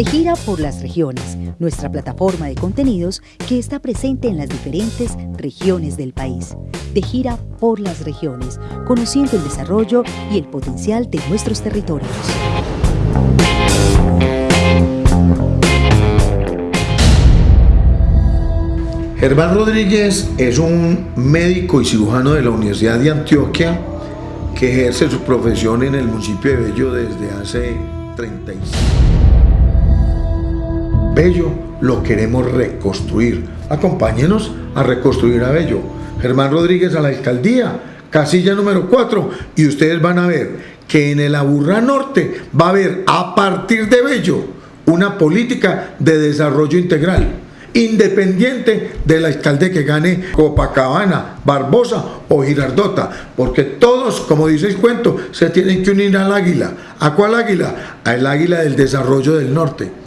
De gira por las regiones, nuestra plataforma de contenidos que está presente en las diferentes regiones del país. De gira por las regiones, conociendo el desarrollo y el potencial de nuestros territorios. Germán Rodríguez es un médico y cirujano de la Universidad de Antioquia que ejerce su profesión en el municipio de Bello desde hace 35 Bello lo queremos reconstruir. Acompáñenos a reconstruir a Bello. Germán Rodríguez a la alcaldía, casilla número 4, y ustedes van a ver que en el Aburrá Norte va a haber a partir de Bello una política de desarrollo integral independiente del alcalde que gane Copacabana, Barbosa o Girardota, porque todos, como dice el cuento, se tienen que unir al águila. ¿A cuál águila? Al águila del desarrollo del norte.